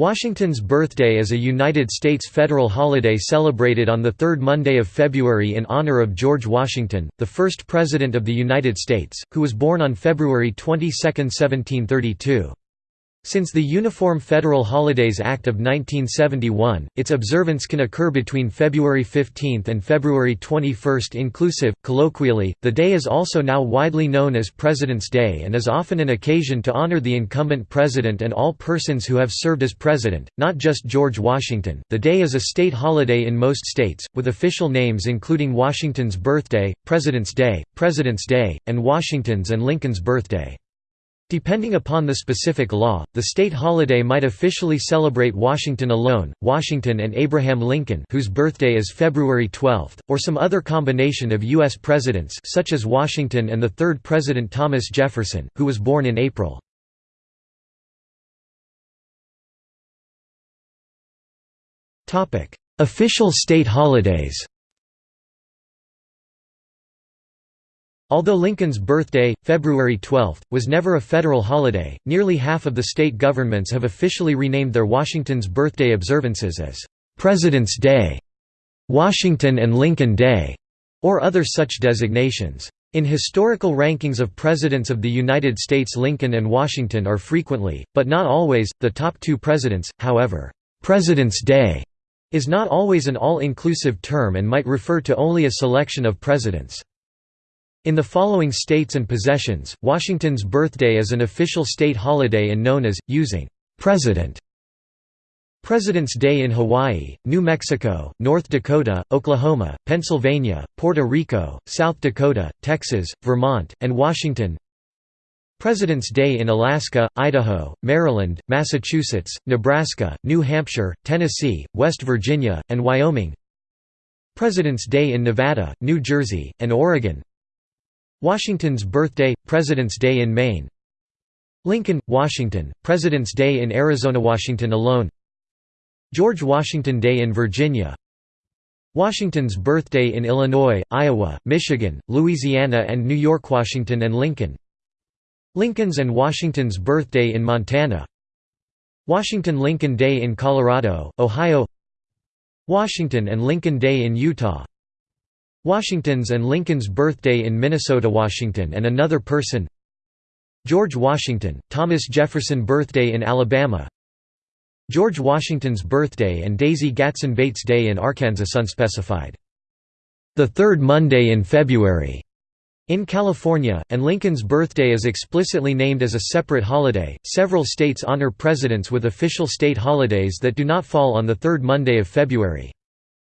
Washington's birthday is a United States federal holiday celebrated on the third Monday of February in honor of George Washington, the first President of the United States, who was born on February 22, 1732. Since the Uniform Federal Holidays Act of 1971, its observance can occur between February 15 and February 21 inclusive. Colloquially, the day is also now widely known as President's Day and is often an occasion to honor the incumbent president and all persons who have served as president, not just George Washington. The day is a state holiday in most states, with official names including Washington's birthday, President's Day, President's Day, and Washington's and Lincoln's birthday. Depending upon the specific law, the state holiday might officially celebrate Washington alone, Washington and Abraham Lincoln whose birthday is February 12, or some other combination of U.S. presidents such as Washington and the third President Thomas Jefferson, who was born in April. Official state holidays Although Lincoln's birthday, February 12, was never a federal holiday, nearly half of the state governments have officially renamed their Washington's birthday observances as President's Day, Washington and Lincoln Day, or other such designations. In historical rankings of Presidents of the United States Lincoln and Washington are frequently, but not always, the top two presidents, however, President's Day is not always an all-inclusive term and might refer to only a selection of presidents. In the following states and possessions, Washington's birthday is an official state holiday and known as, using «President» President's Day in Hawaii, New Mexico, North Dakota, Oklahoma, Pennsylvania, Puerto Rico, South Dakota, Texas, Vermont, and Washington. President's Day in Alaska, Idaho, Maryland, Massachusetts, Nebraska, New Hampshire, Tennessee, West Virginia, and Wyoming. President's Day in Nevada, New Jersey, and Oregon Washington's birthday, President's Day in Maine. Lincoln, Washington, President's Day in Arizona Washington alone. George Washington Day in Virginia. Washington's birthday in Illinois, Iowa, Michigan, Louisiana and New York Washington and Lincoln. Lincoln's and Washington's birthday in Montana. Washington Lincoln Day in Colorado, Ohio. Washington and Lincoln Day in Utah Washington's and Lincoln's birthday in Minnesota Washington and another person George Washington, Thomas Jefferson birthday in Alabama George Washington's birthday and Daisy Gatson Bates Day in Arkansas unspecified. The third Monday in February in California, and Lincoln's birthday is explicitly named as a separate holiday. Several states honor presidents with official state holidays that do not fall on the third Monday of February.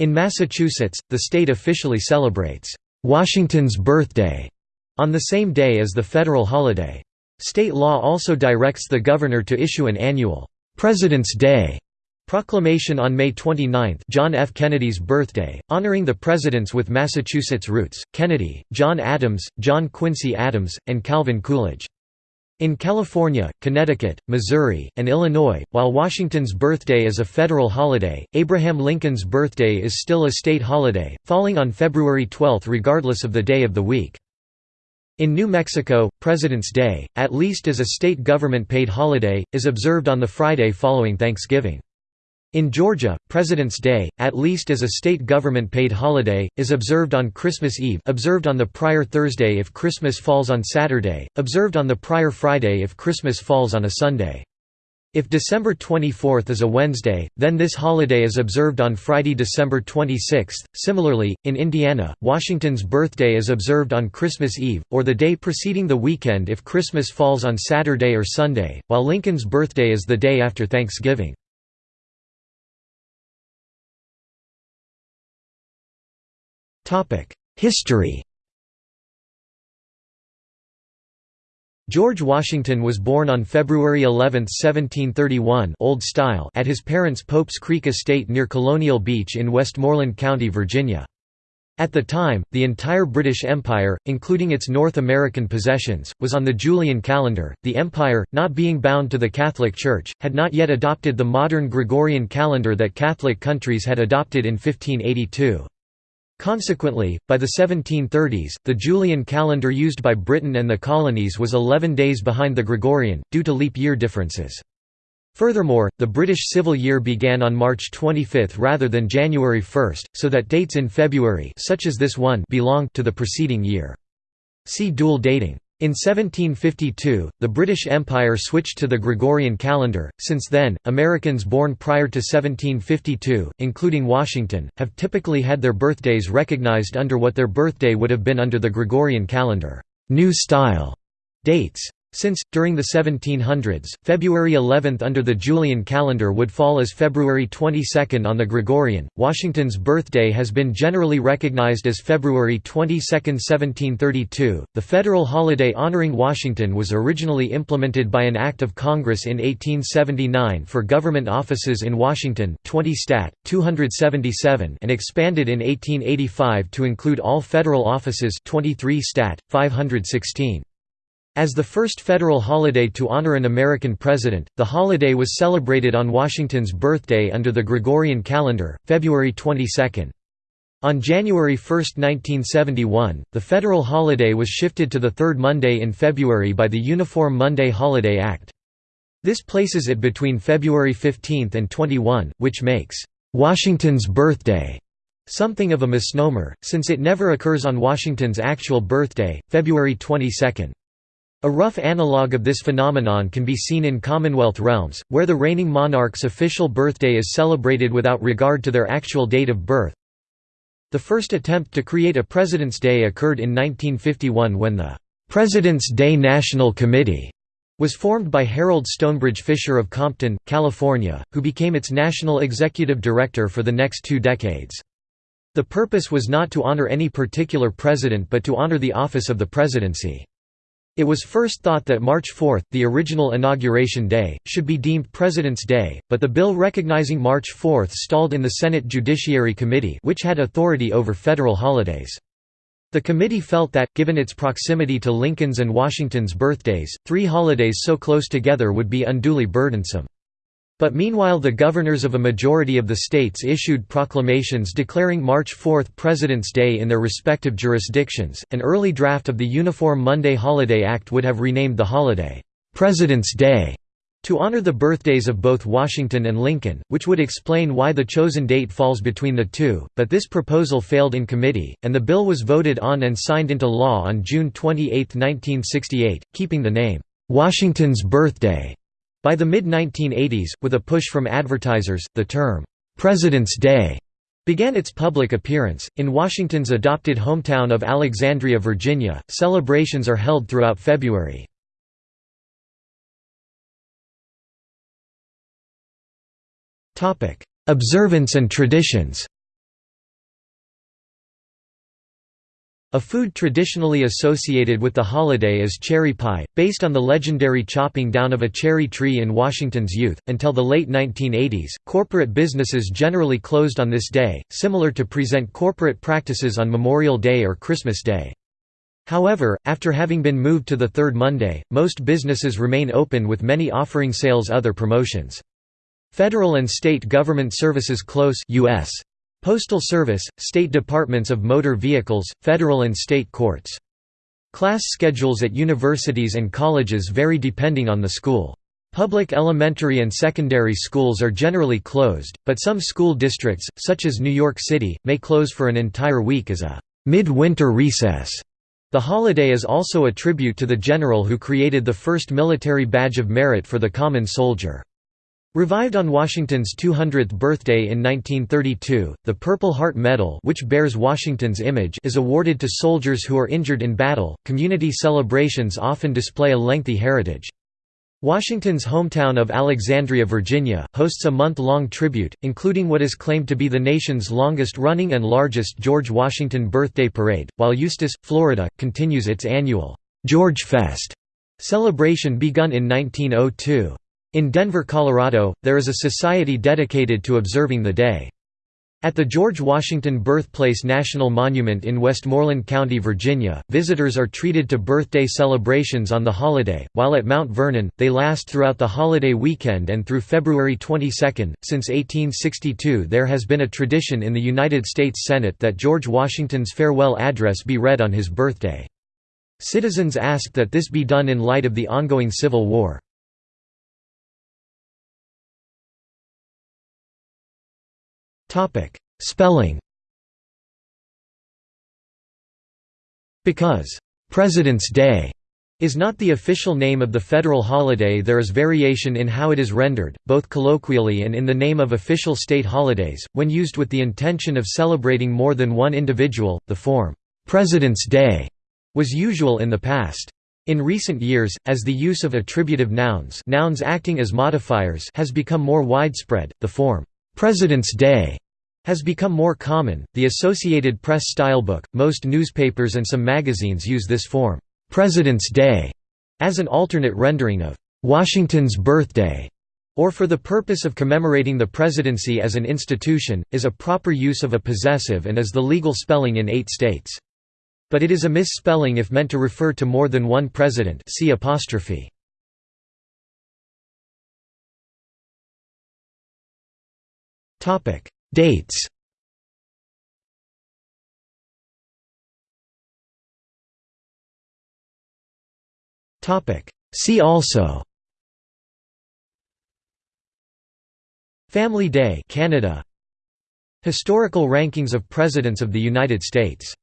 In Massachusetts, the state officially celebrates Washington's birthday on the same day as the federal holiday. State law also directs the governor to issue an annual President's Day proclamation on May 29 John F. Kennedy's birthday, honoring the presidents with Massachusetts roots, Kennedy, John Adams, John Quincy Adams, and Calvin Coolidge. In California, Connecticut, Missouri, and Illinois, while Washington's birthday is a federal holiday, Abraham Lincoln's birthday is still a state holiday, falling on February 12 regardless of the day of the week. In New Mexico, President's Day, at least as a state government-paid holiday, is observed on the Friday following Thanksgiving. In Georgia, President's Day, at least as a state government-paid holiday, is observed on Christmas Eve observed on the prior Thursday if Christmas falls on Saturday, observed on the prior Friday if Christmas falls on a Sunday. If December 24 is a Wednesday, then this holiday is observed on Friday, December 26. Similarly, in Indiana, Washington's birthday is observed on Christmas Eve, or the day preceding the weekend if Christmas falls on Saturday or Sunday, while Lincoln's birthday is the day after Thanksgiving. History George Washington was born on February 11, 1731 Old Style at his parents' Pope's Creek estate near Colonial Beach in Westmoreland County, Virginia. At the time, the entire British Empire, including its North American possessions, was on the Julian calendar. The empire, not being bound to the Catholic Church, had not yet adopted the modern Gregorian calendar that Catholic countries had adopted in 1582. Consequently, by the 1730s, the Julian calendar used by Britain and the colonies was 11 days behind the Gregorian, due to leap year differences. Furthermore, the British civil year began on March 25 rather than January 1, so that dates in February such as this one belong to the preceding year. See dual dating. In 1752, the British Empire switched to the Gregorian calendar. Since then, Americans born prior to 1752, including Washington, have typically had their birthdays recognized under what their birthday would have been under the Gregorian calendar, New Style dates. Since, during the 1700s, February 11 under the Julian calendar would fall as February 22 on the Gregorian, Washington's birthday has been generally recognized as February 22, 1732. The federal holiday honoring Washington was originally implemented by an act of Congress in 1879 for government offices in Washington 20 Stat. 277 and expanded in 1885 to include all federal offices 23 Stat. 516. As the first federal holiday to honor an American president, the holiday was celebrated on Washington's birthday under the Gregorian calendar, February 22. On January 1, 1971, the federal holiday was shifted to the third Monday in February by the Uniform Monday Holiday Act. This places it between February 15 and 21, which makes Washington's birthday something of a misnomer, since it never occurs on Washington's actual birthday, February 22. A rough analogue of this phenomenon can be seen in Commonwealth realms, where the reigning monarch's official birthday is celebrated without regard to their actual date of birth. The first attempt to create a President's Day occurred in 1951 when the President's Day National Committee was formed by Harold Stonebridge Fisher of Compton, California, who became its national executive director for the next two decades. The purpose was not to honor any particular president but to honor the office of the presidency. It was first thought that March 4, the original inauguration day, should be deemed President's Day, but the bill recognizing March 4 stalled in the Senate Judiciary Committee which had authority over federal holidays. The committee felt that, given its proximity to Lincoln's and Washington's birthdays, three holidays so close together would be unduly burdensome. But meanwhile the governors of a majority of the states issued proclamations declaring March 4 President's Day in their respective jurisdictions. An early draft of the Uniform Monday Holiday Act would have renamed the holiday, "'President's Day' to honor the birthdays of both Washington and Lincoln, which would explain why the chosen date falls between the two, but this proposal failed in committee, and the bill was voted on and signed into law on June 28, 1968, keeping the name, "'Washington's Birthday' By the mid-1980s, with a push from advertisers, the term, "'President's Day' began its public appearance. In Washington's adopted hometown of Alexandria, Virginia, celebrations are held throughout February. Observance and traditions A food traditionally associated with the holiday is cherry pie, based on the legendary chopping down of a cherry tree in Washington's youth. Until the late 1980s, corporate businesses generally closed on this day, similar to present corporate practices on Memorial Day or Christmas Day. However, after having been moved to the third Monday, most businesses remain open with many offering sales other promotions. Federal and state government services close US. Postal Service, state departments of motor vehicles, federal and state courts. Class schedules at universities and colleges vary depending on the school. Public elementary and secondary schools are generally closed, but some school districts, such as New York City, may close for an entire week as a mid-winter recess. The holiday is also a tribute to the general who created the first military badge of merit for the common soldier. Revived on Washington's 200th birthday in 1932, the Purple Heart Medal, which bears Washington's image, is awarded to soldiers who are injured in battle. Community celebrations often display a lengthy heritage. Washington's hometown of Alexandria, Virginia, hosts a month-long tribute, including what is claimed to be the nation's longest-running and largest George Washington Birthday Parade, while Eustis, Florida, continues its annual George Fest celebration begun in 1902. In Denver, Colorado, there is a society dedicated to observing the day. At the George Washington Birthplace National Monument in Westmoreland County, Virginia, visitors are treated to birthday celebrations on the holiday, while at Mount Vernon, they last throughout the holiday weekend and through February 22. Since 1862, there has been a tradition in the United States Senate that George Washington's farewell address be read on his birthday. Citizens asked that this be done in light of the ongoing Civil War. Spelling Because, "'President's Day' is not the official name of the federal holiday there is variation in how it is rendered, both colloquially and in the name of official state holidays, when used with the intention of celebrating more than one individual, the form, "'President's Day' was usual in the past. In recent years, as the use of attributive nouns nouns acting as modifiers has become more widespread, the form, "'President's Day' has become more common. The Associated Press stylebook, most newspapers and some magazines use this form, "'President's Day' as an alternate rendering of "'Washington's Birthday' or for the purpose of commemorating the presidency as an institution, is a proper use of a possessive and is the legal spelling in eight states. But it is a misspelling if meant to refer to more than one president see apostrophe. Dates. See also. Family Day Canada. Historical rankings of Presidents of the United States